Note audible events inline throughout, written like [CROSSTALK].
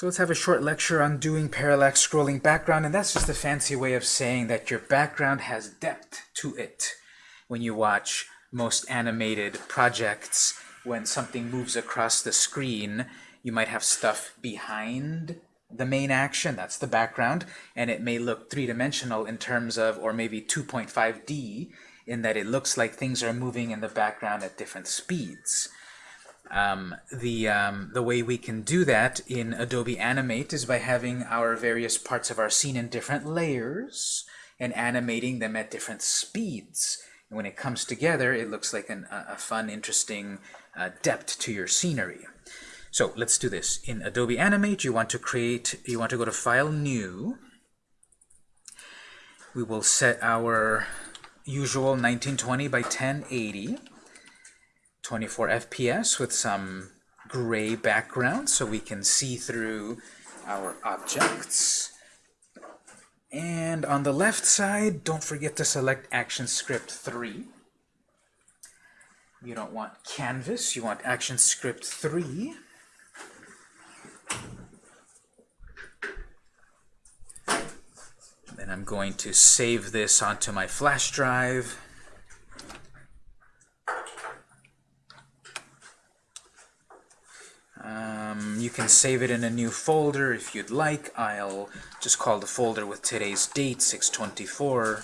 So let's have a short lecture on doing parallax scrolling background, and that's just a fancy way of saying that your background has depth to it. When you watch most animated projects, when something moves across the screen, you might have stuff behind the main action, that's the background, and it may look three-dimensional in terms of, or maybe 2.5D, in that it looks like things are moving in the background at different speeds. Um, the, um, the way we can do that in Adobe Animate is by having our various parts of our scene in different layers and animating them at different speeds. And when it comes together, it looks like an, a, fun, interesting uh, depth to your scenery. So let's do this. In Adobe Animate, you want to create, you want to go to File, New. We will set our usual 1920 by 1080. 24 FPS with some gray background so we can see through our objects. And on the left side, don't forget to select ActionScript 3. You don't want Canvas, you want ActionScript 3. Then I'm going to save this onto my flash drive. Um, you can save it in a new folder if you'd like. I'll just call the folder with today's date, 624.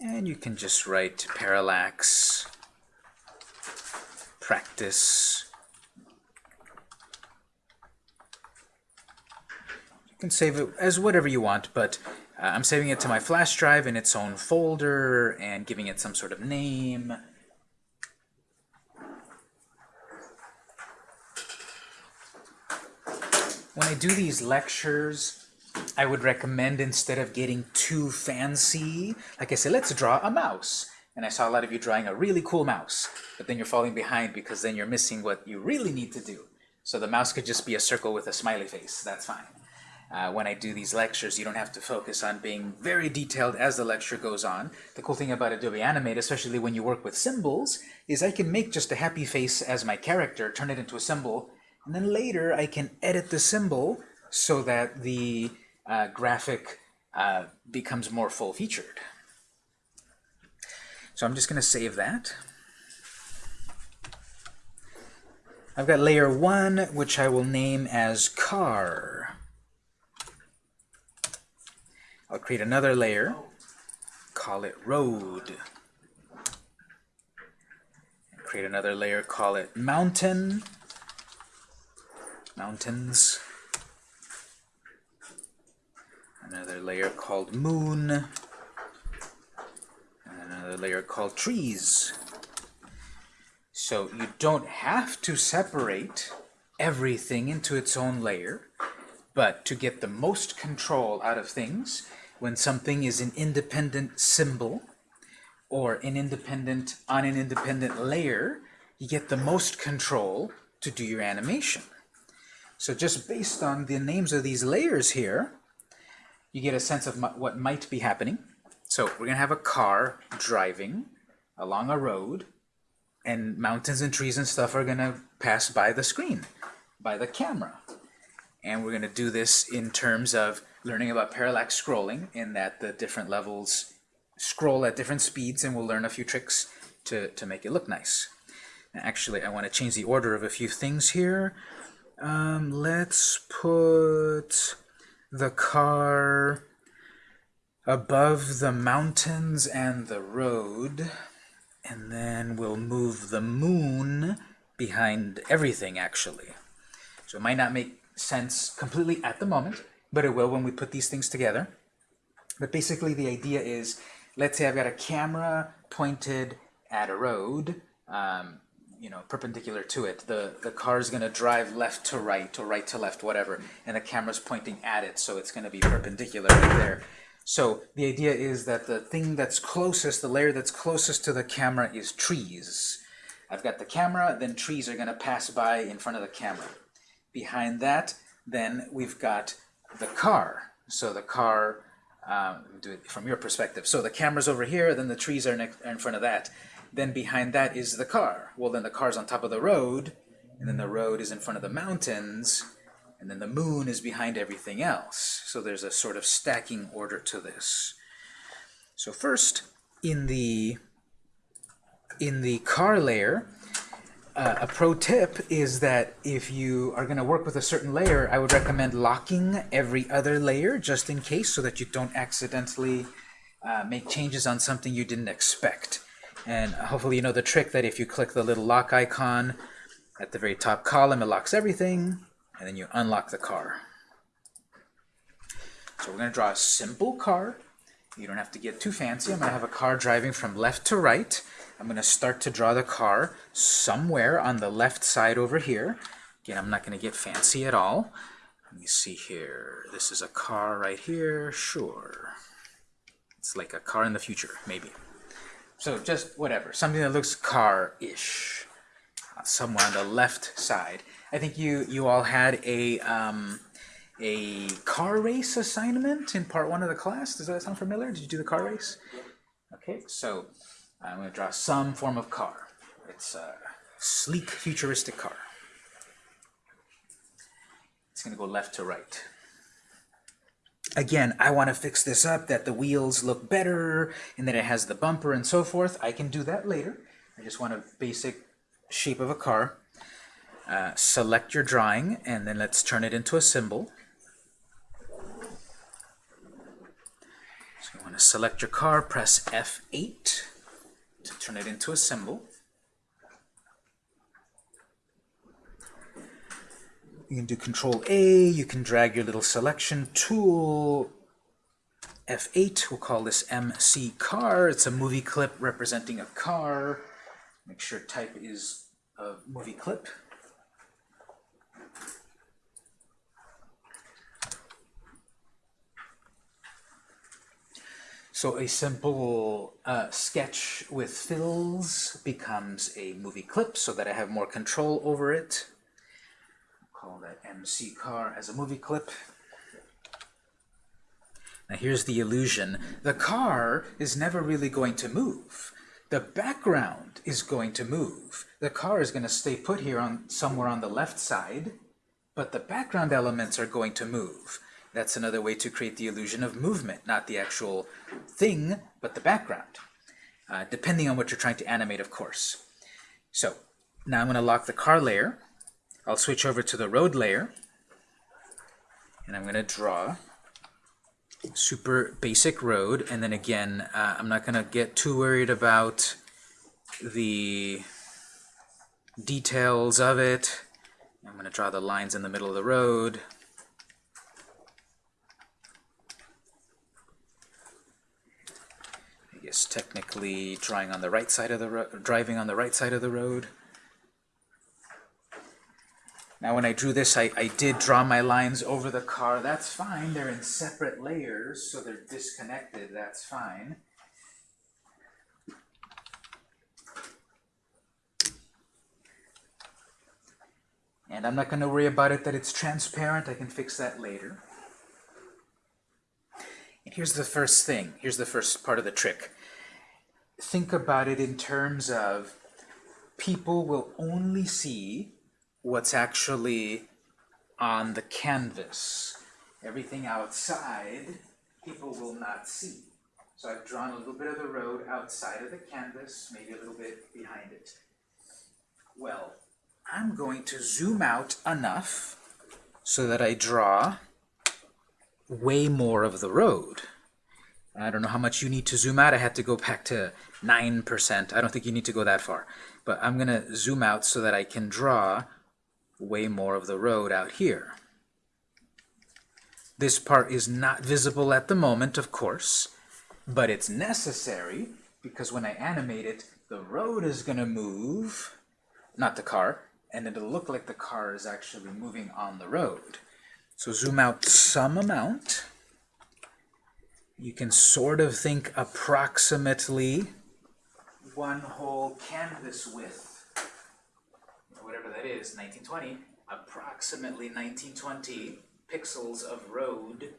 And you can just write parallax practice. You can save it as whatever you want, but uh, I'm saving it to my flash drive in its own folder and giving it some sort of name. When I do these lectures, I would recommend instead of getting too fancy, like I said, let's draw a mouse. And I saw a lot of you drawing a really cool mouse, but then you're falling behind because then you're missing what you really need to do. So the mouse could just be a circle with a smiley face. That's fine. Uh, when I do these lectures, you don't have to focus on being very detailed as the lecture goes on. The cool thing about Adobe Animate, especially when you work with symbols, is I can make just a happy face as my character, turn it into a symbol, and then later I can edit the symbol so that the uh, graphic uh, becomes more full-featured. So I'm just going to save that. I've got layer 1, which I will name as car. I'll create another layer, call it road. Create another layer, call it mountain mountains. Another layer called moon. And another layer called trees. So you don't have to separate everything into its own layer, but to get the most control out of things, when something is an independent symbol, or an independent on an independent layer, you get the most control to do your animation. So just based on the names of these layers here, you get a sense of what might be happening. So we're going to have a car driving along a road, and mountains and trees and stuff are going to pass by the screen, by the camera. And we're going to do this in terms of learning about parallax scrolling, in that the different levels scroll at different speeds, and we'll learn a few tricks to, to make it look nice. Actually, I want to change the order of a few things here. Um, let's put the car above the mountains and the road, and then we'll move the moon behind everything, actually. So it might not make sense completely at the moment, but it will when we put these things together. But basically the idea is, let's say I've got a camera pointed at a road, um, you know, perpendicular to it. The, the car is going to drive left to right or right to left, whatever, and the camera's pointing at it, so it's going to be perpendicular right there. So the idea is that the thing that's closest, the layer that's closest to the camera is trees. I've got the camera, then trees are going to pass by in front of the camera. Behind that, then we've got the car. So the car, um, do it from your perspective. So the camera's over here, then the trees are, next, are in front of that then behind that is the car. Well, then the car's on top of the road, and then the road is in front of the mountains, and then the moon is behind everything else. So there's a sort of stacking order to this. So first, in the in the car layer, uh, a pro tip is that if you are going to work with a certain layer, I would recommend locking every other layer just in case so that you don't accidentally uh, make changes on something you didn't expect. And hopefully you know the trick that if you click the little lock icon at the very top column, it locks everything, and then you unlock the car. So we're going to draw a simple car. You don't have to get too fancy. I'm going to have a car driving from left to right. I'm going to start to draw the car somewhere on the left side over here. Again, I'm not going to get fancy at all. Let me see here. This is a car right here. Sure. It's like a car in the future, maybe. So just whatever. Something that looks car-ish. Somewhere on the left side. I think you, you all had a, um, a car race assignment in part one of the class. Does that sound familiar? Did you do the car race? Okay, so I'm going to draw some form of car. It's a sleek, futuristic car. It's going to go left to right. Again, I want to fix this up, that the wheels look better, and that it has the bumper and so forth. I can do that later. I just want a basic shape of a car. Uh, select your drawing, and then let's turn it into a symbol. So you want to select your car, press F8 to turn it into a symbol. You can do Control A, you can drag your little selection tool. F8, we'll call this MC car. It's a movie clip representing a car. Make sure type is a movie clip. So a simple uh, sketch with fills becomes a movie clip so that I have more control over it. MC car as a movie clip. Now here's the illusion. The car is never really going to move. The background is going to move. The car is going to stay put here on somewhere on the left side, but the background elements are going to move. That's another way to create the illusion of movement, not the actual thing, but the background, uh, depending on what you're trying to animate, of course. So now I'm going to lock the car layer. I'll switch over to the road layer, and I'm going to draw super basic road, and then again, uh, I'm not going to get too worried about the details of it. I'm going to draw the lines in the middle of the road. I guess technically drawing on the right side of the driving on the right side of the road. Now when I drew this, I, I did draw my lines over the car. That's fine. They're in separate layers, so they're disconnected. That's fine. And I'm not going to worry about it that it's transparent. I can fix that later. And here's the first thing. Here's the first part of the trick. Think about it in terms of people will only see what's actually on the canvas. Everything outside, people will not see. So I've drawn a little bit of the road outside of the canvas, maybe a little bit behind it. Well, I'm going to zoom out enough so that I draw way more of the road. I don't know how much you need to zoom out. I had to go back to 9%. I don't think you need to go that far. But I'm going to zoom out so that I can draw way more of the road out here. This part is not visible at the moment, of course, but it's necessary because when I animate it, the road is going to move, not the car, and it'll look like the car is actually moving on the road. So zoom out some amount. You can sort of think approximately one whole canvas width whatever that is, 1920, approximately 1920 pixels of road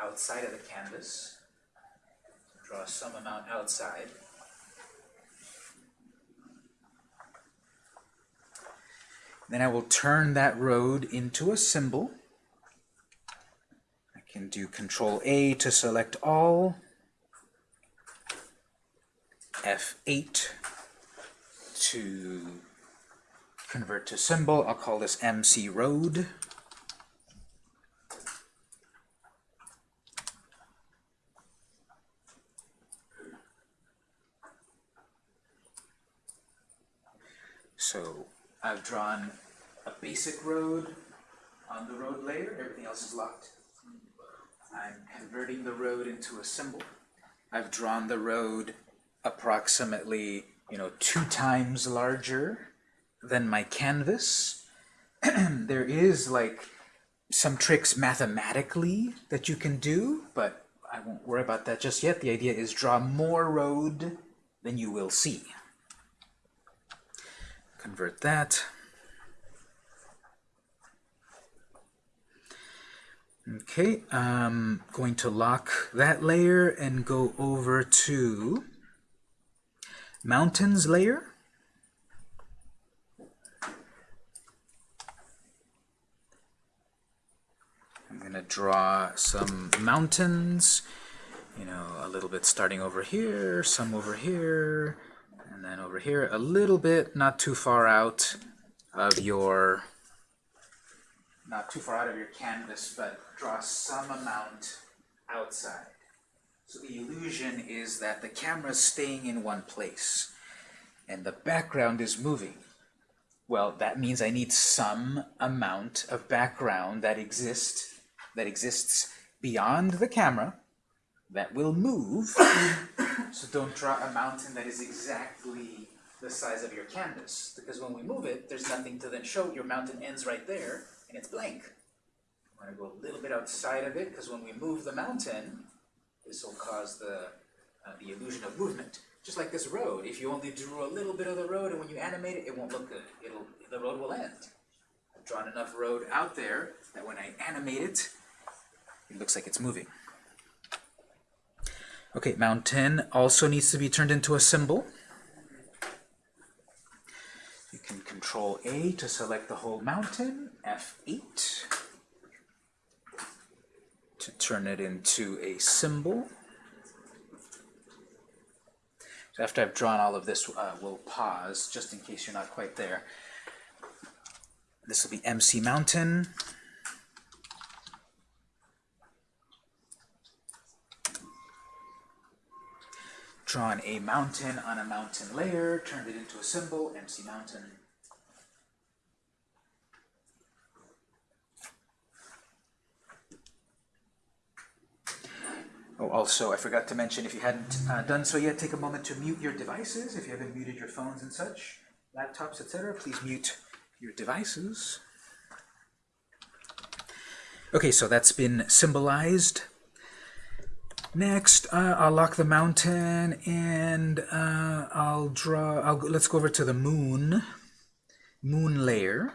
outside of the canvas. Draw some amount outside. Then I will turn that road into a symbol. I can do Control A to select all. F8 to convert to symbol. I'll call this MC road. So I've drawn a basic road on the road layer. Everything else is locked. I'm converting the road into a symbol. I've drawn the road approximately, you know, two times larger than my canvas. [CLEARS THROAT] there is like some tricks mathematically that you can do, but I won't worry about that just yet. The idea is draw more road than you will see. Convert that. Okay, I'm going to lock that layer and go over to mountains layer. I'm going to draw some mountains, you know, a little bit starting over here, some over here, and then over here a little bit, not too far out of your, not too far out of your canvas, but draw some amount outside. So the illusion is that the camera is staying in one place and the background is moving. Well, that means I need some amount of background that exists that exists beyond the camera that will move. [COUGHS] so don't draw a mountain that is exactly the size of your canvas. Because when we move it, there's nothing to then show. Your mountain ends right there, and it's blank. I'm going to go a little bit outside of it, because when we move the mountain, this will cause the, uh, the illusion of movement. Just like this road, if you only drew a little bit of the road, and when you animate it, it won't look good. It'll, the road will end. I've drawn enough road out there that when I animate it, it looks like it's moving. Okay, mountain also needs to be turned into a symbol. You can control A to select the whole mountain, F8 to turn it into a symbol. So after I've drawn all of this, uh, we'll pause just in case you're not quite there. This will be MC Mountain. Drawn a mountain on a mountain layer, turned it into a symbol, MC Mountain. Oh, also, I forgot to mention, if you hadn't uh, done so yet, take a moment to mute your devices. If you haven't muted your phones and such, laptops, etc., please mute your devices. Okay, so that's been symbolized Next, uh, I'll lock the mountain and uh, I'll draw, I'll, let's go over to the moon, moon layer.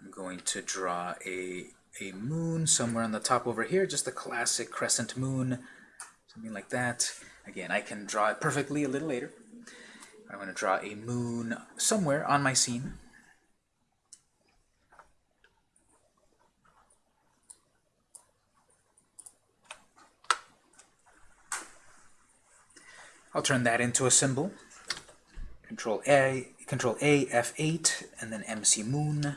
I'm going to draw a, a moon somewhere on the top over here, just a classic crescent moon, something like that. Again, I can draw it perfectly a little later. I'm going to draw a moon somewhere on my scene. I'll turn that into a symbol. Control A, Control A, F8, and then MC Moon.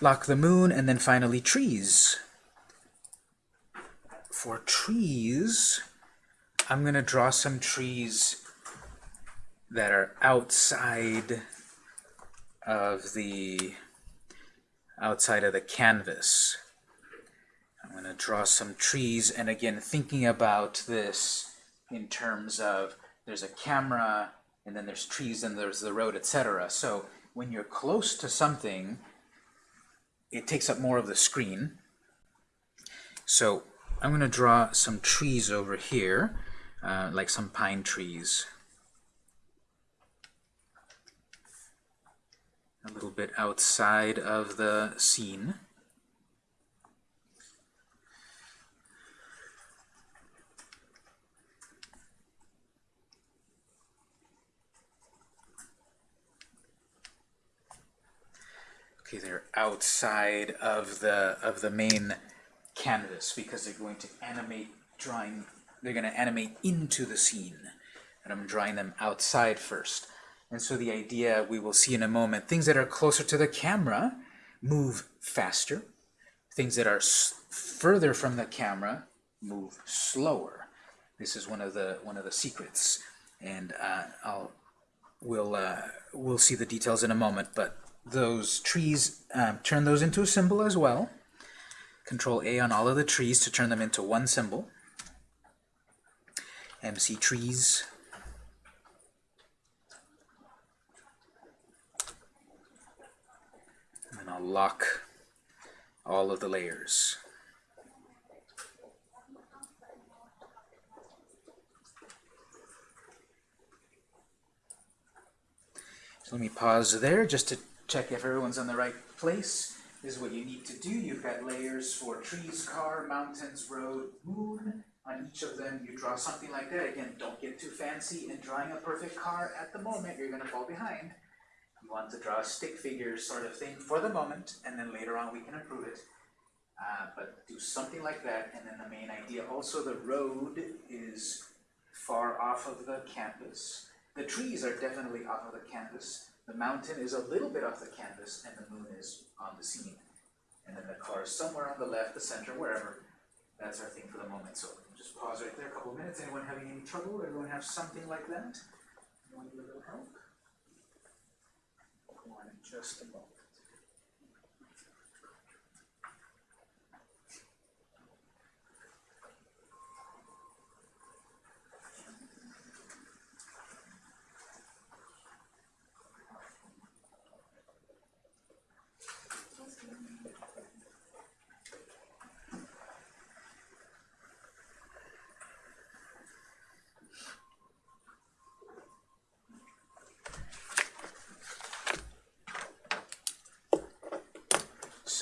Lock the moon, and then finally trees. For trees, I'm going to draw some trees that are outside of the outside of the canvas. I'm going to draw some trees, and again, thinking about this in terms of there's a camera, and then there's trees, and there's the road, etc. So when you're close to something, it takes up more of the screen. So I'm going to draw some trees over here, uh, like some pine trees. A little bit outside of the scene. Okay, they're outside of the of the main canvas because they're going to animate drawing they're going to animate into the scene and I'm drawing them outside first and so the idea we will see in a moment things that are closer to the camera move faster. Things that are further from the camera move slower. This is one of the one of the secrets. And uh, I'll we'll uh, we'll see the details in a moment. But those trees um, turn those into a symbol as well. Control A on all of the trees to turn them into one symbol. MC trees. And then Lock all of the layers. So let me pause there just to check if everyone's in the right place. This is what you need to do. You've got layers for trees, car, mountains, road, moon. On each of them, you draw something like that. Again, don't get too fancy in drawing a perfect car at the moment. You're going to fall behind. You want to draw a stick figure sort of thing for the moment, and then later on we can improve it. Uh, but do something like that, and then the main idea. Also, the road is far off of the canvas. The trees are definitely off of the canvas. The mountain is a little bit off the canvas, and the moon is on the scene. And then the car is somewhere on the left, the center, wherever. That's our thing for the moment. So just pause right there a couple of minutes. Anyone having any trouble? Everyone have something like that? Anyone need a little help? Just a moment.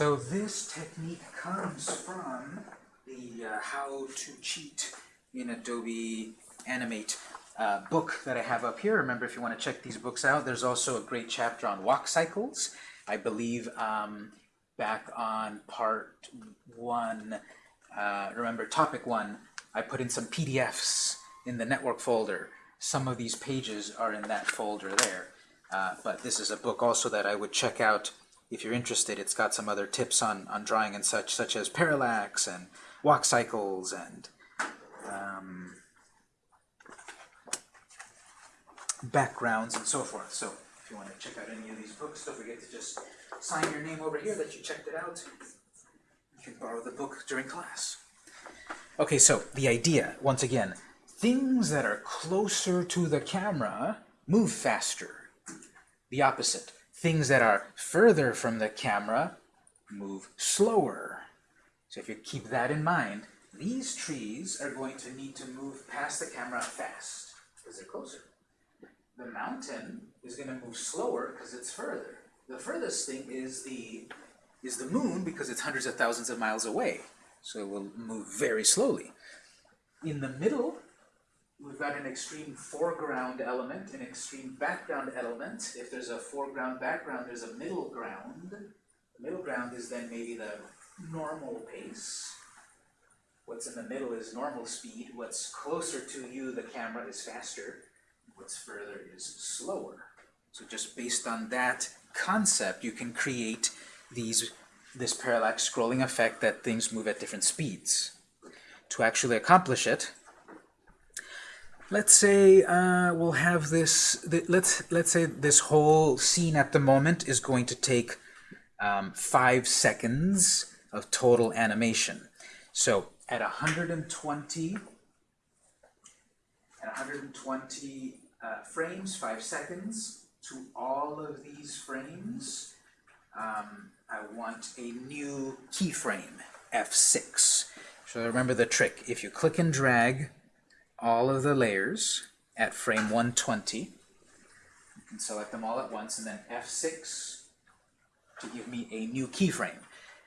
So this technique comes from the uh, How to Cheat in Adobe Animate uh, book that I have up here. Remember, if you want to check these books out, there's also a great chapter on walk cycles. I believe um, back on part one, uh, remember topic one, I put in some PDFs in the network folder. Some of these pages are in that folder there. Uh, but this is a book also that I would check out if you're interested, it's got some other tips on, on drawing and such, such as parallax and walk cycles and um, backgrounds and so forth. So if you want to check out any of these books, don't forget to just sign your name over here that you checked it out. You can borrow the book during class. Okay, so the idea, once again, things that are closer to the camera move faster. The opposite things that are further from the camera move slower. So if you keep that in mind, these trees are going to need to move past the camera fast because they're closer. The mountain is going to move slower because it's further. The furthest thing is the is the moon because it's hundreds of thousands of miles away. So it will move very slowly. In the middle, we've got an extreme foreground element, an extreme background element. If there's a foreground background, there's a middle ground. The middle ground is then maybe the normal pace. What's in the middle is normal speed. What's closer to you, the camera, is faster. What's further is slower. So just based on that concept, you can create these this parallax scrolling effect that things move at different speeds. To actually accomplish it, let's say uh, we'll have this, th let's, let's say this whole scene at the moment is going to take um, five seconds of total animation. So at 120, at 120 uh, frames, five seconds, to all of these frames, um, I want a new keyframe, F6. So remember the trick. If you click and drag all of the layers at frame 120. You can select them all at once, and then F6 to give me a new keyframe.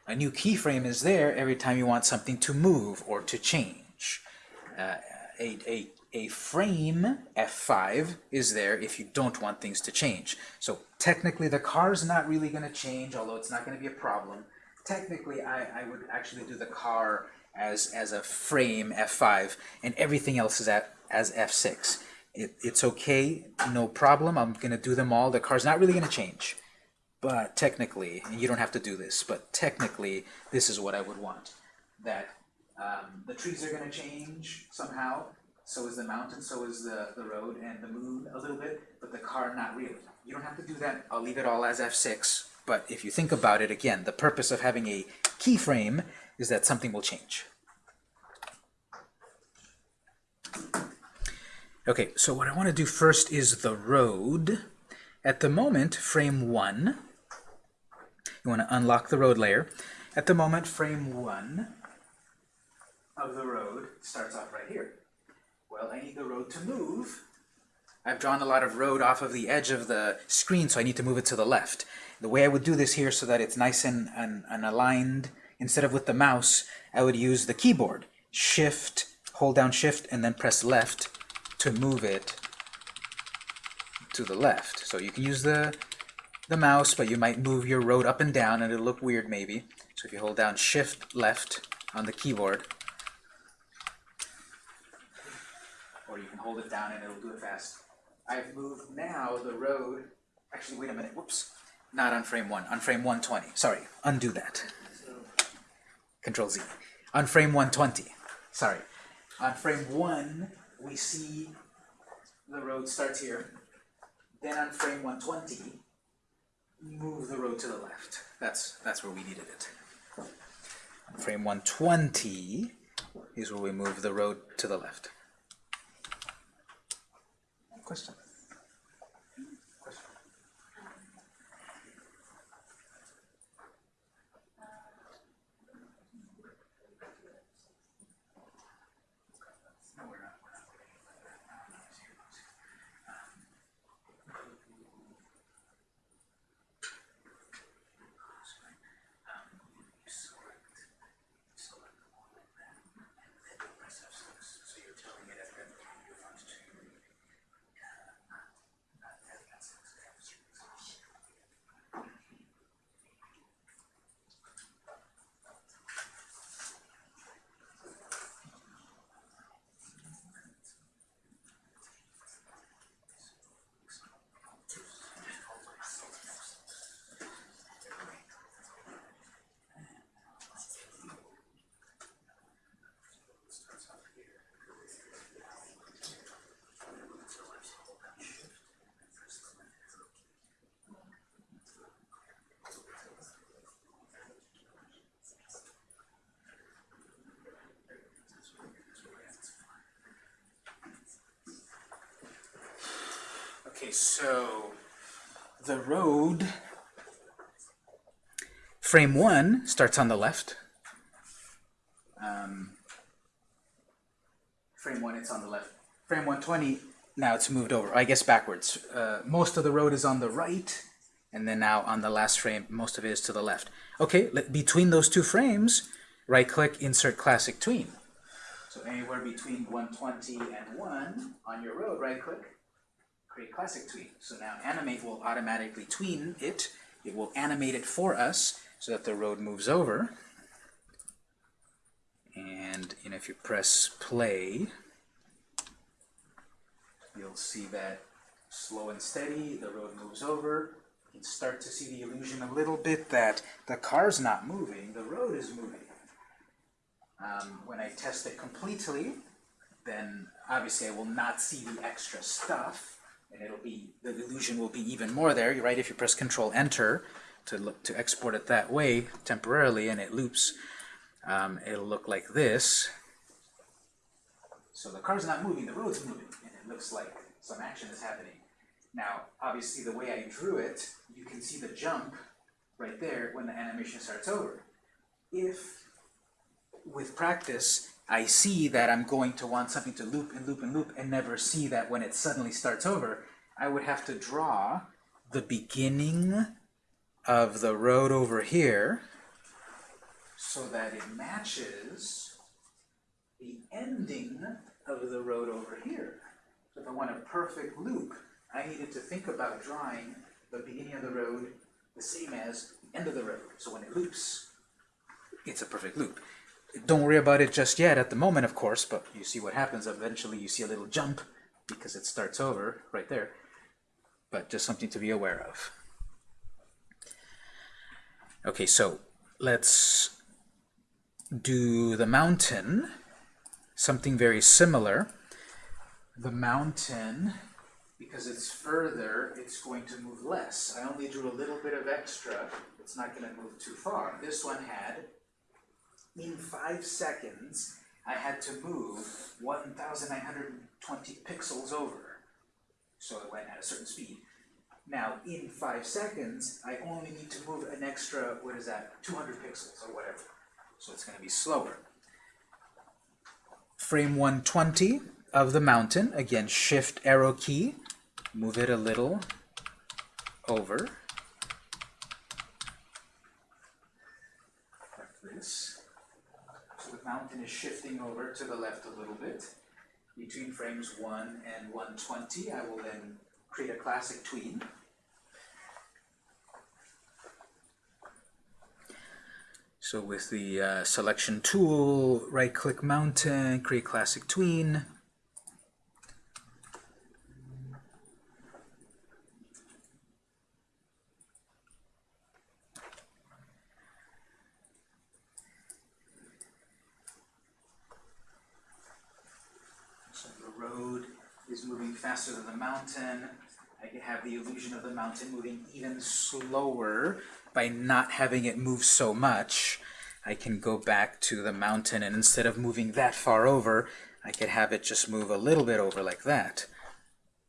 A new keyframe is there every time you want something to move or to change. Uh, a, a, a frame, F5, is there if you don't want things to change. So technically the car's not really going to change, although it's not going to be a problem. Technically, I, I would actually do the car as, as a frame, F5, and everything else is at, as F6. It, it's okay, no problem, I'm going to do them all. The car's not really going to change. But technically, and you don't have to do this, but technically, this is what I would want. That um, the trees are going to change somehow, so is the mountain, so is the, the road, and the moon a little bit, but the car not really. You don't have to do that, I'll leave it all as F6, but if you think about it again, the purpose of having a keyframe is that something will change. Okay, so what I want to do first is the road. At the moment, frame 1, you want to unlock the road layer. At the moment, frame 1 of the road starts off right here. Well, I need the road to move. I've drawn a lot of road off of the edge of the screen, so I need to move it to the left. The way I would do this here so that it's nice and, and, and aligned, instead of with the mouse, I would use the keyboard. Shift, hold down Shift, and then press left to move it to the left. So you can use the, the mouse, but you might move your road up and down, and it'll look weird maybe. So if you hold down Shift left on the keyboard, or you can hold it down and it'll do it fast. I've moved now the road, actually wait a minute, whoops, not on frame 1, on frame 120, sorry, undo that. Control Z. On frame 120, sorry. On frame 1, we see the road starts here. Then on frame 120, move the road to the left. That's, that's where we needed it. On frame 120 is where we move the road to the left. Question? Question? No, we're not. We're not waiting for that. No, no, it's here, it's here. Um, um, you select, you select all of them, and then you press F6. So you're telling it at that point you want to Okay, so the road, frame one starts on the left. Um, frame one, it's on the left. Frame 120, now it's moved over, I guess backwards. Uh, most of the road is on the right, and then now on the last frame, most of it is to the left. Okay, between those two frames, right-click, insert classic tween. So anywhere between 120 and 1 on your road, right-click, create classic tween. So now animate will automatically tween it. It will animate it for us so that the road moves over. And you know, if you press play, you'll see that slow and steady, the road moves over. You can start to see the illusion a little bit that the car's not moving, the road is moving. Um, when I test it completely, then obviously I will not see the extra stuff, and it'll be the illusion will be even more there. Right. If you press Control Enter to look to export it that way temporarily, and it loops, um, it'll look like this. So the car's not moving, the road's moving, and it looks like some action is happening. Now, obviously, the way I drew it, you can see the jump right there when the animation starts over. If with practice, I see that I'm going to want something to loop and loop and loop and never see that when it suddenly starts over, I would have to draw the beginning of the road over here so that it matches the ending of the road over here. So if I want a perfect loop, I needed to think about drawing the beginning of the road the same as the end of the road. So when it loops, it's a perfect loop. Don't worry about it just yet at the moment, of course, but you see what happens. Eventually you see a little jump because it starts over right there. But just something to be aware of. Okay, so let's do the mountain, something very similar. The mountain, because it's further, it's going to move less. I only drew a little bit of extra. It's not going to move too far. This one had, in five seconds, I had to move 1,920 pixels over. So it went at a certain speed. Now, in five seconds, I only need to move an extra, what is that, 200 pixels or whatever. So it's going to be slower. Frame 120 of the mountain, again, shift arrow key, move it a little over. Like this. Mountain is shifting over to the left a little bit. Between frames 1 and 120, I will then create a classic tween. So with the uh, selection tool, right-click mountain, create classic tween. So the road is moving faster than the mountain. I can have the illusion of the mountain moving even slower by not having it move so much. I can go back to the mountain and instead of moving that far over, I could have it just move a little bit over like that.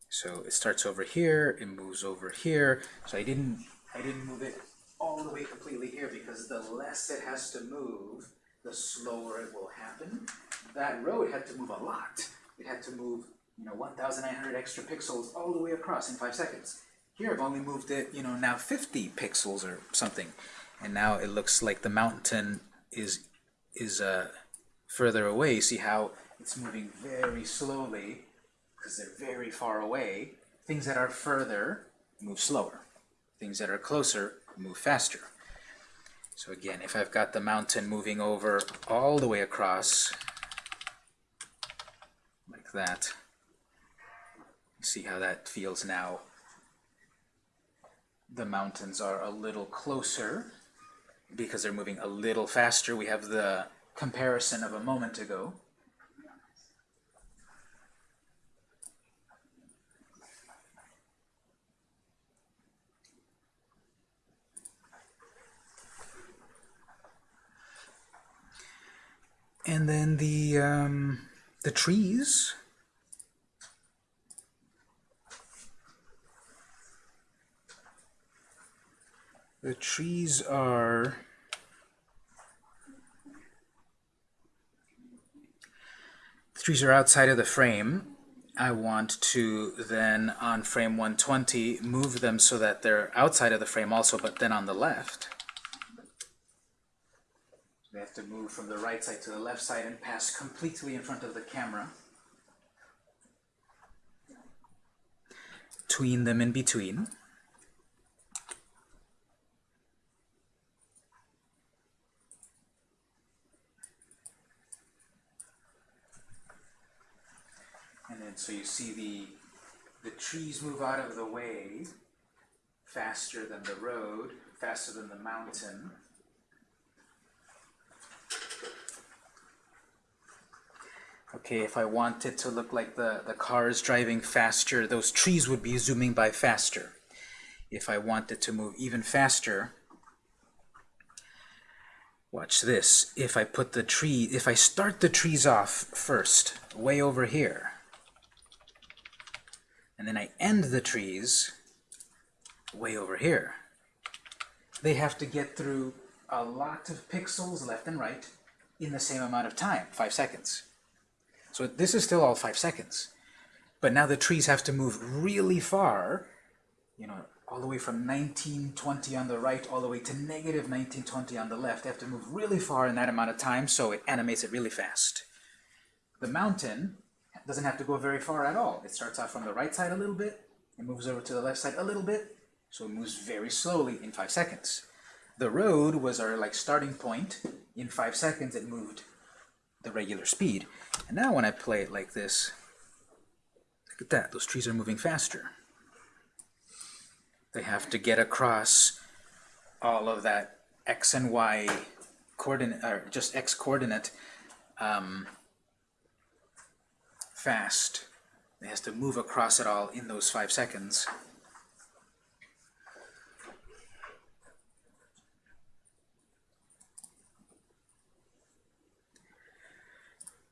So it starts over here, it moves over here. So I didn't I didn't move it all the way completely here because the less it has to move, the slower it will happen. That road had to move a lot. It had to move you know, 1,900 extra pixels all the way across in five seconds. Here I've only moved it, you know, now 50 pixels or something. And now it looks like the mountain is, is uh, further away. See how it's moving very slowly because they're very far away. Things that are further move slower. Things that are closer move faster. So again, if I've got the mountain moving over all the way across, like that, see how that feels now. The mountains are a little closer because they're moving a little faster. We have the comparison of a moment ago. And then the um, the trees The trees are the trees are outside of the frame. I want to then on frame 120 move them so that they're outside of the frame also, but then on the left. They have to move from the right side to the left side and pass completely in front of the camera. Tween them in between. So you see the, the trees move out of the way faster than the road, faster than the mountain. Okay, if I wanted to look like the, the car is driving faster, those trees would be zooming by faster. If I wanted to move even faster, watch this. If I put the tree, if I start the trees off first, way over here, and then I end the trees way over here. They have to get through a lot of pixels left and right in the same amount of time, five seconds. So this is still all five seconds. But now the trees have to move really far, you know, all the way from 1920 on the right all the way to negative 1920 on the left. They have to move really far in that amount of time, so it animates it really fast. The mountain doesn't have to go very far at all. It starts off from the right side a little bit, it moves over to the left side a little bit, so it moves very slowly in five seconds. The road was our like starting point. In five seconds, it moved the regular speed. And now when I play it like this, look at that, those trees are moving faster. They have to get across all of that x and y coordinate, or just x coordinate um, fast. It has to move across it all in those five seconds.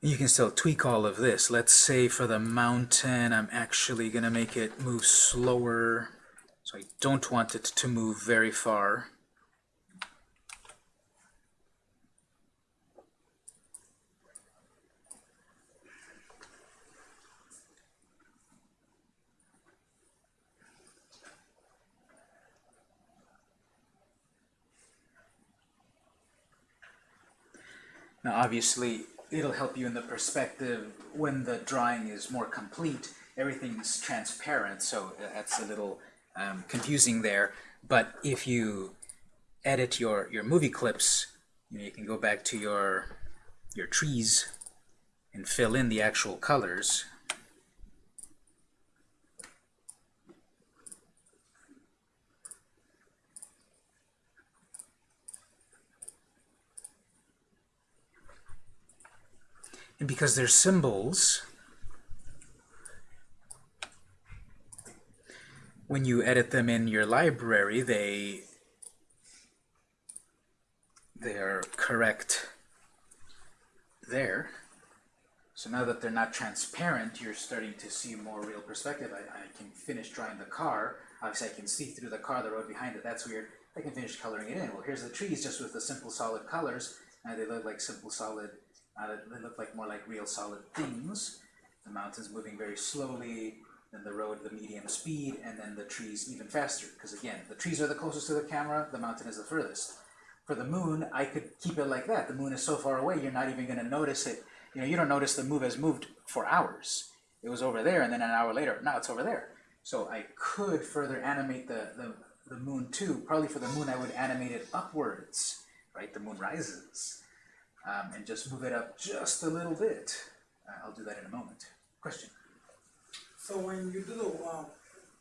You can still tweak all of this. Let's say for the mountain, I'm actually going to make it move slower. So I don't want it to move very far. Now obviously it'll help you in the perspective when the drawing is more complete. Everything's transparent, so that's a little um, confusing there. But if you edit your, your movie clips, you, know, you can go back to your, your trees and fill in the actual colors. And because they're symbols, when you edit them in your library, they they're correct there. So now that they're not transparent, you're starting to see more real perspective. I, I can finish drawing the car. Obviously, I can see through the car, the road behind it. That's weird. I can finish coloring it in. Well, here's the trees just with the simple solid colors. Now they look like simple solid, uh, they look like more like real solid things. The mountain's moving very slowly then the road the medium speed, and then the trees even faster. Because again, the trees are the closest to the camera, the mountain is the furthest. For the moon, I could keep it like that. The moon is so far away, you're not even going to notice it. You know, you don't notice the move has moved for hours. It was over there, and then an hour later, now it's over there. So I could further animate the, the, the moon too. Probably for the moon, I would animate it upwards, right? The moon rises. Um, and just move it up just a little bit. Uh, I'll do that in a moment. Question? So when you do the, um,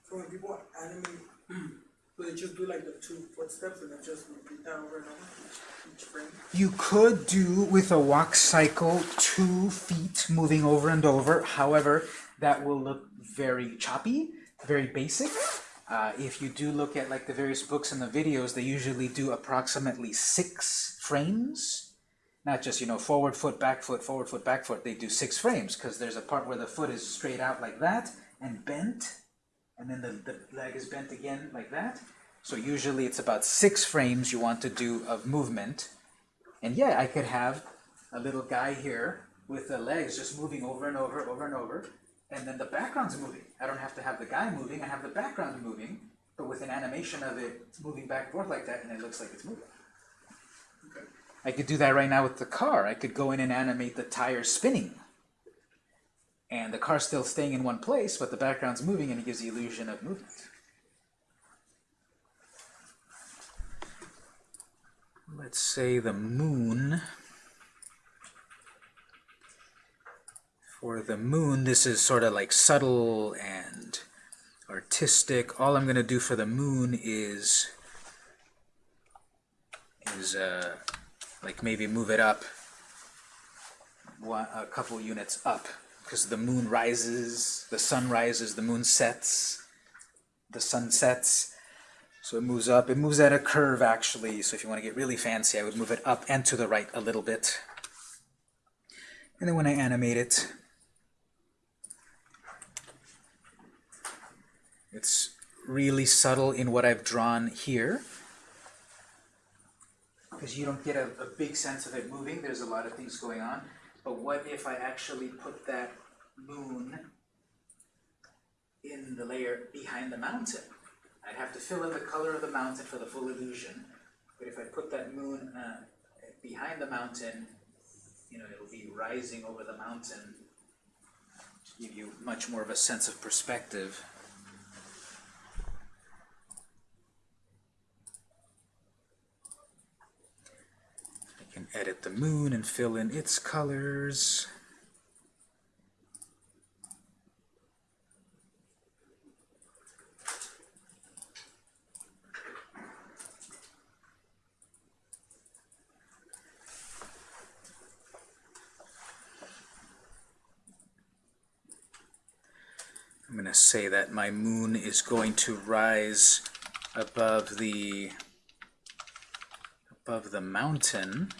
so when people animate, [CLEARS THROAT] do they just do like the two footsteps and then just repeat that over and over each frame? You could do with a walk cycle two feet moving over and over. However, that will look very choppy, very basic. Uh, if you do look at like the various books and the videos, they usually do approximately six frames. Not just, you know, forward foot, back foot, forward foot, back foot. They do six frames because there's a part where the foot is straight out like that and bent, and then the, the leg is bent again like that. So usually it's about six frames you want to do of movement. And yeah, I could have a little guy here with the legs just moving over and over, over and over, and then the background's moving. I don't have to have the guy moving, I have the background moving, but with an animation of it moving back and forth like that, and it looks like it's moving. I could do that right now with the car. I could go in and animate the tire spinning. And the car's still staying in one place, but the background's moving and it gives the illusion of movement. Let's say the moon. For the moon, this is sort of like subtle and artistic. All I'm going to do for the moon is is uh, like maybe move it up one, a couple units up because the moon rises, the sun rises, the moon sets, the sun sets. So it moves up. It moves at a curve, actually. So if you want to get really fancy, I would move it up and to the right a little bit. And then when I animate it, it's really subtle in what I've drawn here because you don't get a, a big sense of it moving. There's a lot of things going on. But what if I actually put that moon in the layer behind the mountain? I'd have to fill in the color of the mountain for the full illusion. But if I put that moon uh, behind the mountain, you know, it'll be rising over the mountain to give you much more of a sense of perspective. Edit the moon and fill in its colors. I'm going to say that my moon is going to rise above the above the mountain.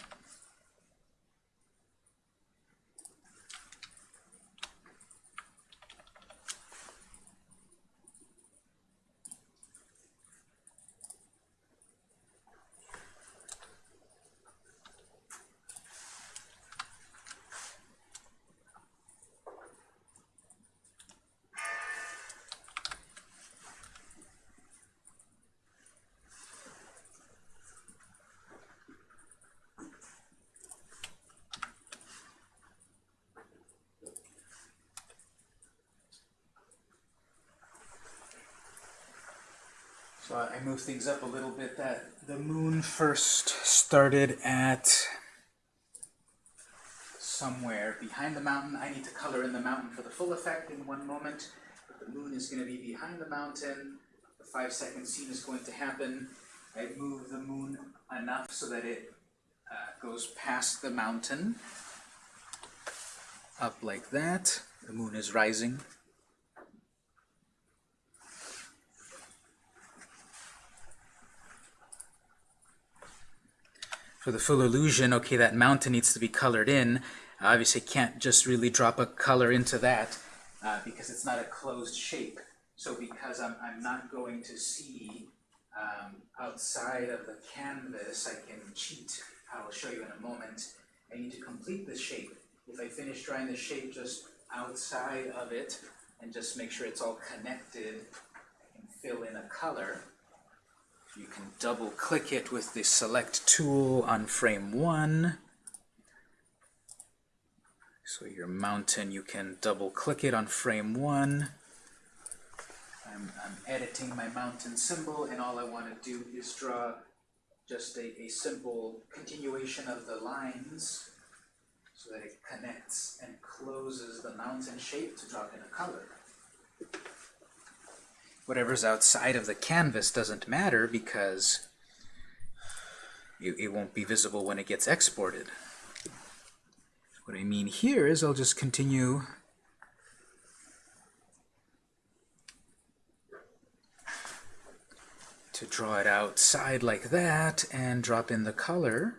So I move things up a little bit that the moon first started at somewhere behind the mountain. I need to color in the mountain for the full effect in one moment. But the moon is going to be behind the mountain. The five second scene is going to happen. I move the moon enough so that it uh, goes past the mountain. Up like that. The moon is rising. For the full illusion, okay, that mountain needs to be colored in. Obviously can't just really drop a color into that uh, because it's not a closed shape. So because I'm, I'm not going to see um, outside of the canvas, I can cheat. I'll show you in a moment. I need to complete the shape. If I finish drawing the shape just outside of it and just make sure it's all connected, I can fill in a color. You can double click it with the select tool on frame one. So your mountain, you can double click it on frame one. I'm, I'm editing my mountain symbol and all I want to do is draw just a, a simple continuation of the lines so that it connects and closes the mountain shape to drop in a color whatever's outside of the canvas doesn't matter because it, it, won't be visible when it gets exported. What I mean here is I'll just continue to draw it outside like that and drop in the color.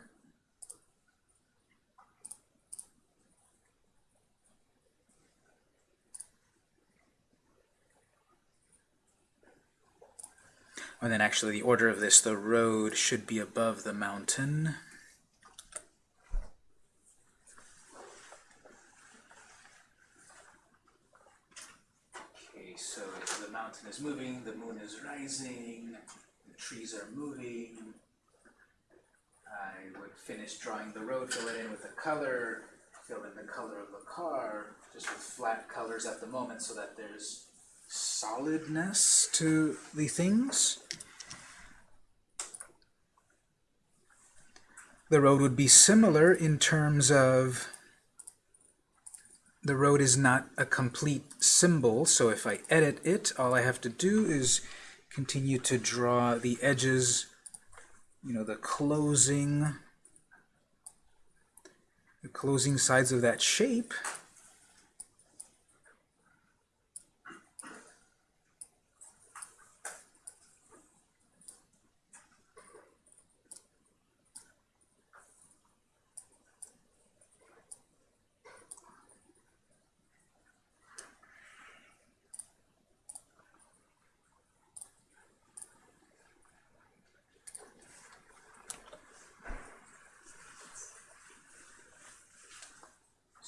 And then actually the order of this, the road should be above the mountain. Okay, so the mountain is moving, the moon is rising, the trees are moving. I would finish drawing the road, fill it in with a color, fill in the color of the car, just with flat colors at the moment so that there's solidness to the things. The road would be similar in terms of the road is not a complete symbol, so if I edit it, all I have to do is continue to draw the edges, you know, the closing, the closing sides of that shape.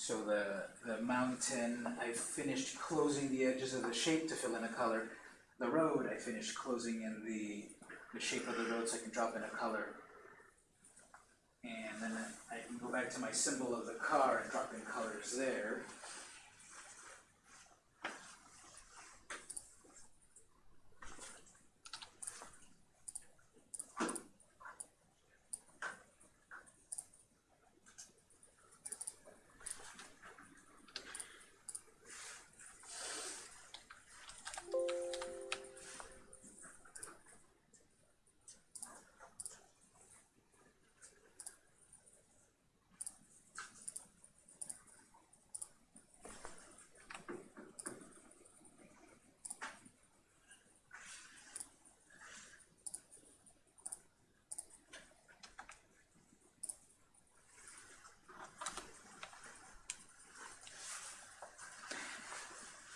So I finished closing the edges of the shape to fill in a color. the road, I finished closing in the, the shape of the road so I can drop in a color. And then I can go back to my symbol of the car and drop in colors there.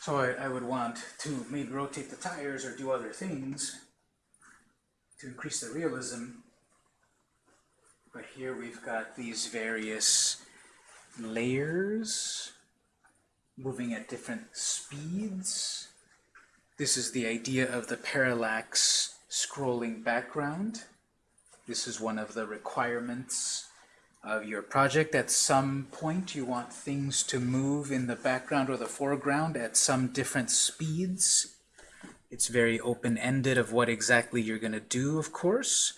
So I, I would want to maybe rotate the tires or do other things to increase the realism. But here we've got these various layers moving at different speeds. This is the idea of the parallax scrolling background. This is one of the requirements of your project. At some point, you want things to move in the background or the foreground at some different speeds. It's very open-ended of what exactly you're going to do, of course,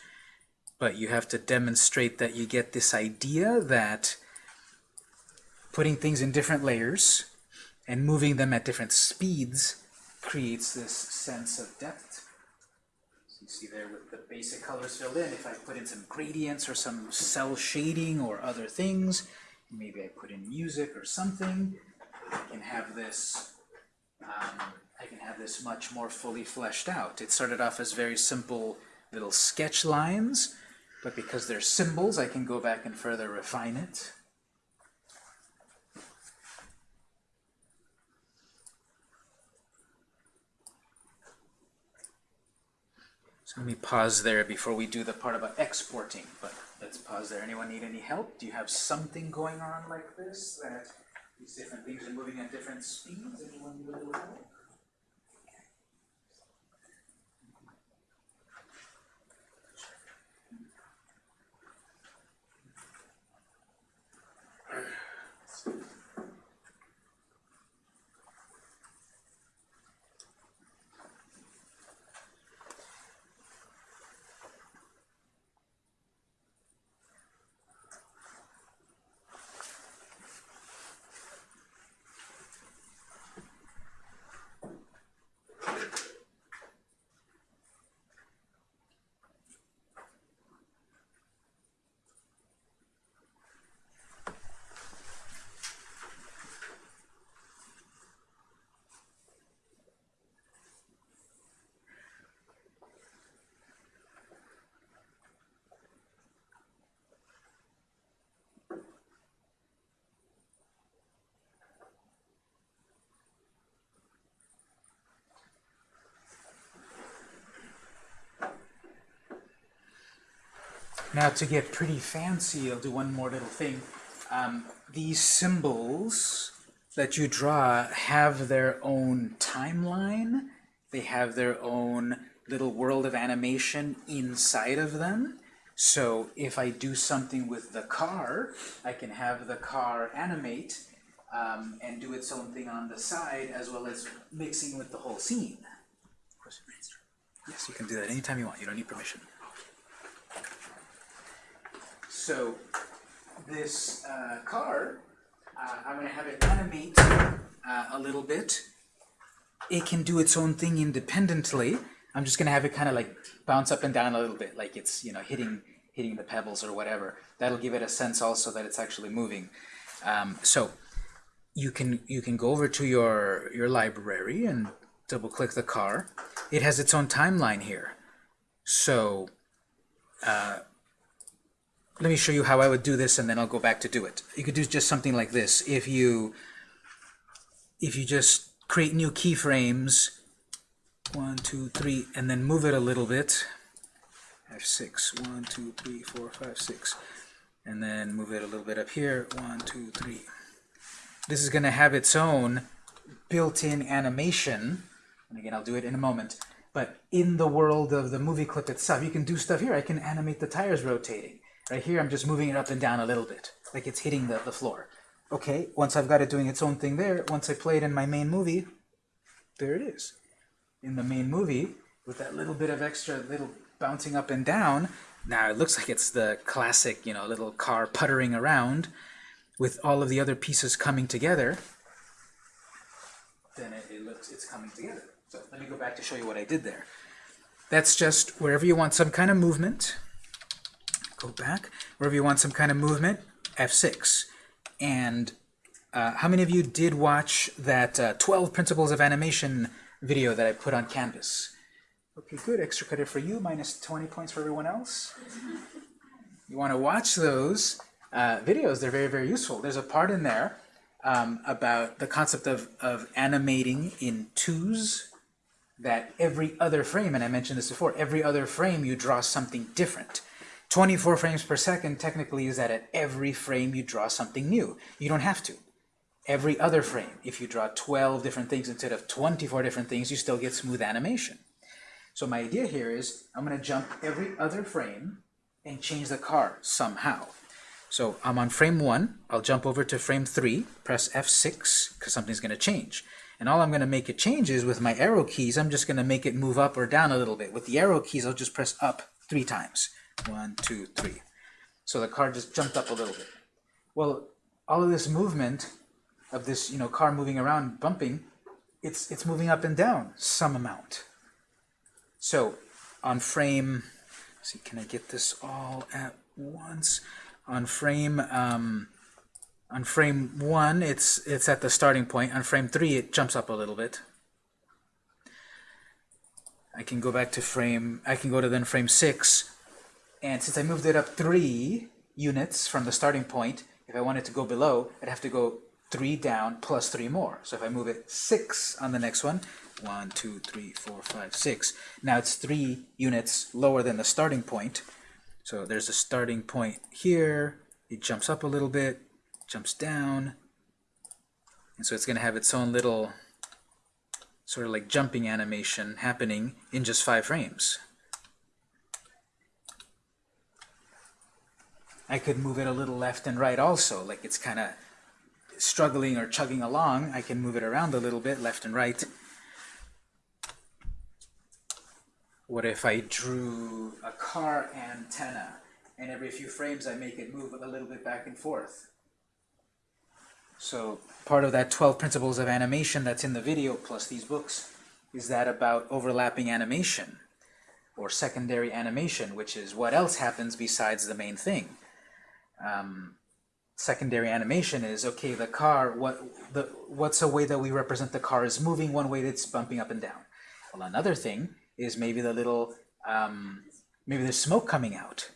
but you have to demonstrate that you get this idea that putting things in different layers and moving them at different speeds creates this sense of depth. You see there with the basic colors filled in, if I put in some gradients or some cell shading or other things, maybe I put in music or something, I can have this um, I can have this much more fully fleshed out. It started off as very simple little sketch lines, but because they're symbols, I can go back and further refine it. So let me pause there before we do the part about exporting, but let's pause there. Anyone need any help? Do you have something going on like this, that these different things are moving at different speeds? Anyone need a little help? Now to get pretty fancy, I'll do one more little thing. Um, these symbols that you draw have their own timeline. They have their own little world of animation inside of them. So if I do something with the car, I can have the car animate um, and do its own thing on the side as well as mixing with the whole scene. Yes, you can do that anytime you want. You don't need permission. So this uh, car, uh, I'm going to have it animate uh, a little bit. It can do its own thing independently. I'm just going to have it kind of like bounce up and down a little bit, like it's you know hitting hitting the pebbles or whatever. That'll give it a sense also that it's actually moving. Um, so you can you can go over to your your library and double click the car. It has its own timeline here. So uh, let me show you how I would do this and then I'll go back to do it. You could do just something like this. If you if you just create new keyframes, one, two, three, and then move it a little bit, F6, one, two, three, four, five, six, and then move it a little bit up here, one, two, three. This is going to have its own built-in animation, and again, I'll do it in a moment, But in the world of the movie clip itself, you can do stuff here. I can animate the tires rotating. Right here, I'm just moving it up and down a little bit, like it's hitting the, the floor. Okay, once I've got it doing its own thing there, once I play it in my main movie, there it is. In the main movie, with that little bit of extra little bouncing up and down, now it looks like it's the classic, you know, little car puttering around with all of the other pieces coming together. Then it, it looks, it's coming together. So let me go back to show you what I did there. That's just wherever you want some kind of movement, go back, wherever you want some kind of movement, F6. And uh, how many of you did watch that uh, 12 Principles of Animation video that I put on Canvas? Okay, good. Extra credit for you, minus 20 points for everyone else. You want to watch those uh, videos. They're very, very useful. There's a part in there um, about the concept of, of animating in twos that every other frame, and I mentioned this before, every other frame you draw something different. 24 frames per second technically is that at every frame you draw something new. You don't have to. Every other frame, if you draw 12 different things instead of 24 different things, you still get smooth animation. So my idea here is I'm going to jump every other frame and change the car somehow. So I'm on frame 1, I'll jump over to frame 3, press F6, because something's going to change. And all I'm going to make it change is with my arrow keys, I'm just going to make it move up or down a little bit. With the arrow keys, I'll just press up three times. One, two, three. So the car just jumped up a little bit. Well, all of this movement of this you know car moving around, bumping, it's, it's moving up and down some amount. So on frame, see, can I get this all at once? On frame um, on frame one, it's it's at the starting point. On frame three, it jumps up a little bit. I can go back to frame. I can go to then frame six, and since I moved it up three units from the starting point, if I wanted to go below, I'd have to go three down plus three more. So if I move it six on the next one, one, two, three, four, five, six. Now it's three units lower than the starting point. So there's a starting point here. It jumps up a little bit, jumps down. And so it's going to have its own little sort of like jumping animation happening in just five frames. I could move it a little left and right also, like it's kind of struggling or chugging along. I can move it around a little bit, left and right. What if I drew a car antenna, and every few frames I make it move a little bit back and forth? So part of that 12 principles of animation that's in the video, plus these books, is that about overlapping animation, or secondary animation, which is what else happens besides the main thing. Um, secondary animation is, okay, the car, what, the, what's a way that we represent the car is moving, one way that's bumping up and down. Well, another thing is maybe the little, um, maybe there's smoke coming out.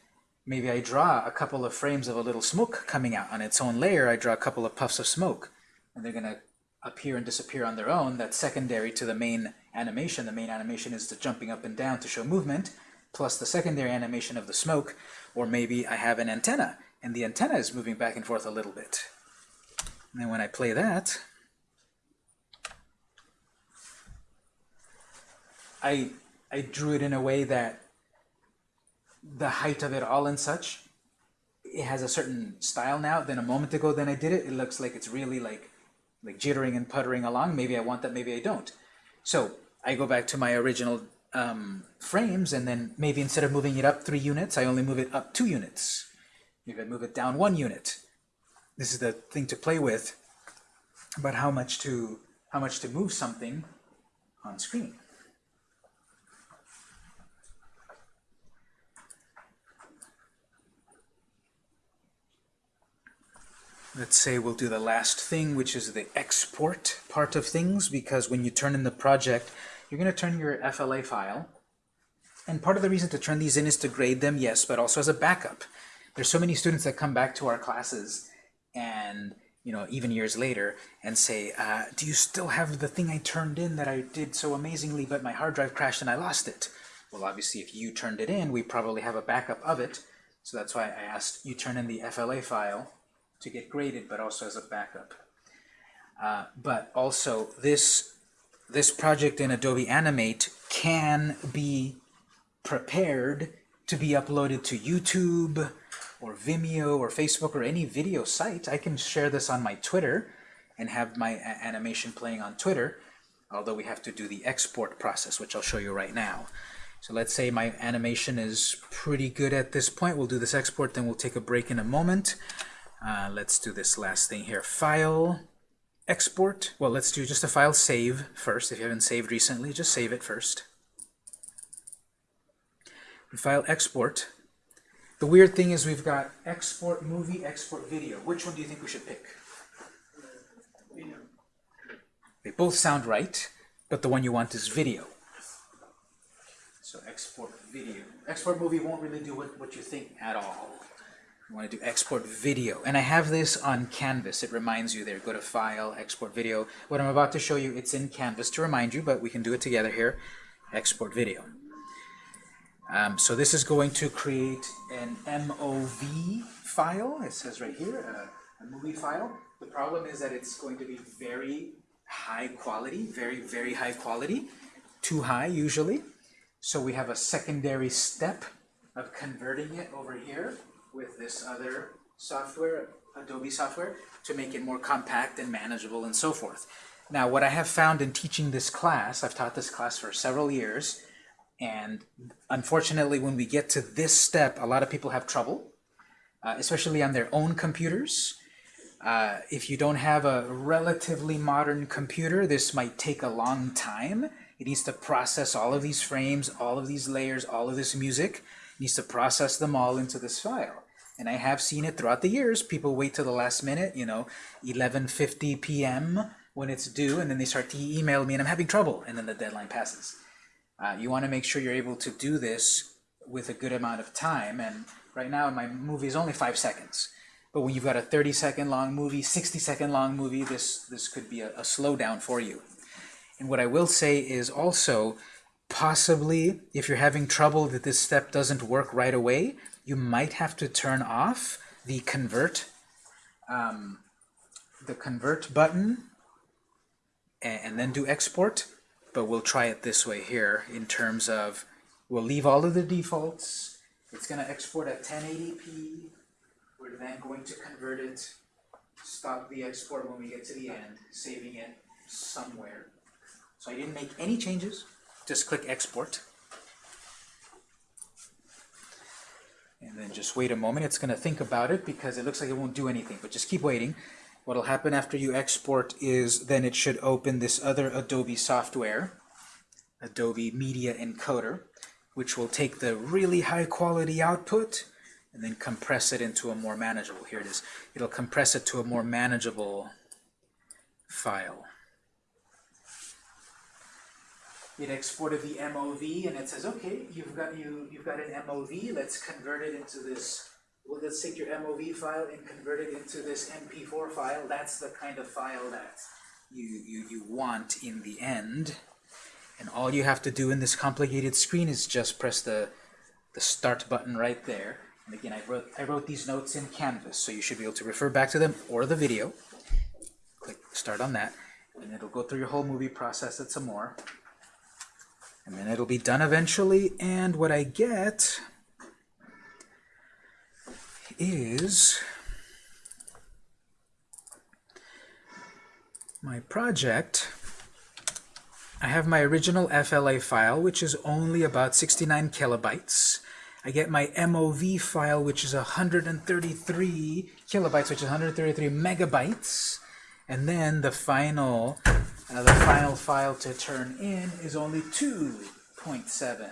Maybe I draw a couple of frames of a little smoke coming out on its own layer. I draw a couple of puffs of smoke, and they're to appear and disappear on their own. That's secondary to the main animation. The main animation is the jumping up and down to show movement, plus the secondary animation of the smoke. Or maybe I have an antenna, and the antenna is moving back and forth a little bit. And then when I play that, I I drew it in a way that the height of it all and such, it has a certain style now. Then a moment ago, then I did it, it looks like it's really like like jittering and puttering along. Maybe I want that, maybe I don't. So I go back to my original um, frames, and then maybe instead of moving it up three units, I only move it up two units. Maybe I move it down one unit. This is the thing to play with about how much to how much to move something on screen. Let's say we'll do the last thing, which is the export part of things, because when you turn in the project, you're going to turn your FLA file. And part of the reason to turn these in is to grade them, yes, but also as a backup. There's so many students that come back to our classes and, you know, even years later and say, uh, do you still have the thing I turned in that I did so amazingly, but my hard drive crashed and I lost it? Well, obviously, if you turned it in, we probably have a backup of it. So that's why I asked you turn in the FLA file to get graded, but also as a backup. Uh, but also, this, this project in Adobe Animate can be prepared to be uploaded to YouTube or Vimeo or Facebook or any video site. I can share this on my Twitter and have my animation playing on Twitter, although we have to do the export process, which I'll show you right now. So let's say my animation is pretty good at this point. We'll do this export, then we'll take a break in a moment. Uh, let's do this last thing here. File, export. Well, let's do just a file save first. If you haven't saved recently, just save it first. File export. The weird thing is we've got export movie, export video. Which one do you think we should pick? They both sound right, but the one you want is video. So export video. Export movie won't really do what, what you think at all. You want to do export video. And I have this on Canvas. It reminds you there. Go to File, Export Video. What I'm about to show you, it's in Canvas to remind you, but we can do it together here. Export video. Um, so this is going to create an MOV file. It says right here, uh, a movie file. The problem is that it's going to be very high quality, very, very high quality. Too high, usually. So we have a secondary step of converting it over here with this other software, Adobe software, to make it more compact and manageable and so forth. Now, what I have found in teaching this class, I've taught this class for several years, and unfortunately, when we get to this step, a lot of people have trouble, uh, especially on their own computers. Uh, if you don't have a relatively modern computer, this might take a long time. It needs to process all of these frames, all of these layers, all of this music. It needs to process them all into this file. And I have seen it throughout the years. People wait till the last minute, you know, 11.50 p.m. when it's due, and then they start to email me, and I'm having trouble, and then the deadline passes. Uh, you want to make sure you're able to do this with a good amount of time, and right now my movie is only five seconds. But when you've got a 30 second long movie, 60 second long movie, this, this could be a, a slowdown for you. And what I will say is also, possibly, if you're having trouble that this step doesn't work right away, you might have to turn off the convert, um, the convert button, and, and then do export. But we'll try it this way here in terms of, we'll leave all of the defaults. It's going to export at 1080p. We're then going to convert it, stop the export when we get to the end, saving it somewhere. So I didn't make any changes, just click export. And then just wait a moment, it's going to think about it because it looks like it won't do anything, but just keep waiting. What'll happen after you export is then it should open this other Adobe software, Adobe Media Encoder, which will take the really high quality output and then compress it into a more manageable, here it is, it'll compress it to a more manageable file. It exported the MOV and it says, okay, you've got you you've got an MOV, let's convert it into this well, let's take your MOV file and convert it into this MP4 file. That's the kind of file that you, you, you want in the end. And all you have to do in this complicated screen is just press the, the start button right there. And again, I wrote, I wrote these notes in Canvas, so you should be able to refer back to them or the video. Click start on that, and it'll go through your whole movie, process it some more. And then it'll be done eventually, and what I get is my project. I have my original FLA file, which is only about 69 kilobytes. I get my MOV file, which is 133 kilobytes, which is 133 megabytes. And then the final, uh, the final file to turn in is only 2.7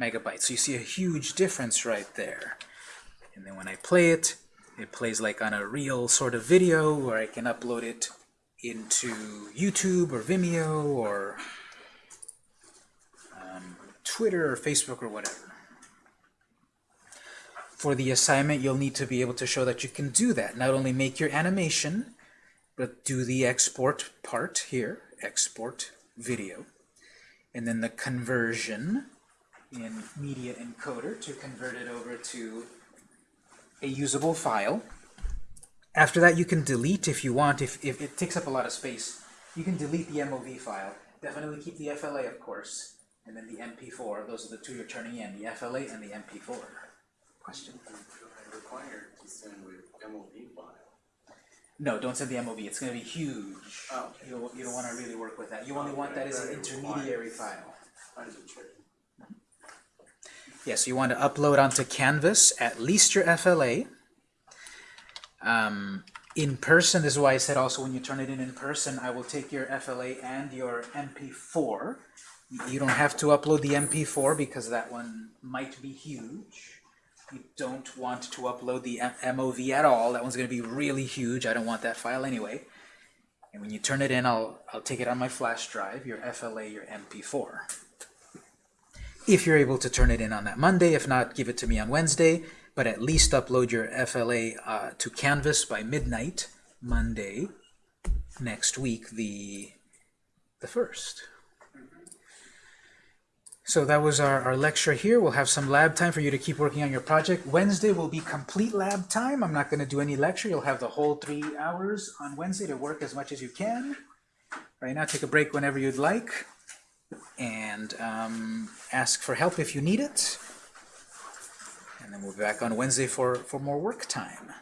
megabytes. So you see a huge difference right there. And then when I play it, it plays like on a real sort of video where I can upload it into YouTube or Vimeo or um, Twitter or Facebook or whatever. For the assignment, you'll need to be able to show that you can do that. Not only make your animation, but do the export part here, export video. And then the conversion in Media Encoder to convert it over to a usable file. After that, you can delete if you want. If, if it takes up a lot of space, you can delete the MOV file. Definitely keep the FLA, of course. And then the MP4, those are the two you're turning in, the FLA and the MP4. Question? required to send with MOV file. No, don't send the MOV, it's gonna be huge. Oh. You don't, you don't wanna really work with that, you only oh, want that as an intermediary file. Trick. Yes, you want to upload onto Canvas at least your FLA. Um, in person, this is why I said also when you turn it in in person, I will take your FLA and your MP4. You don't have to upload the MP4 because that one might be huge. You don't want to upload the MOV at all. That one's going to be really huge. I don't want that file anyway. And when you turn it in, I'll, I'll take it on my flash drive, your FLA, your MP4 if you're able to turn it in on that Monday. If not, give it to me on Wednesday. But at least upload your FLA uh, to Canvas by midnight Monday next week, the the first. So that was our, our lecture here. We'll have some lab time for you to keep working on your project. Wednesday will be complete lab time. I'm not going to do any lecture. You'll have the whole three hours on Wednesday to work as much as you can. Right now, take a break whenever you'd like and um, ask for help if you need it. And then we'll be back on Wednesday for, for more work time.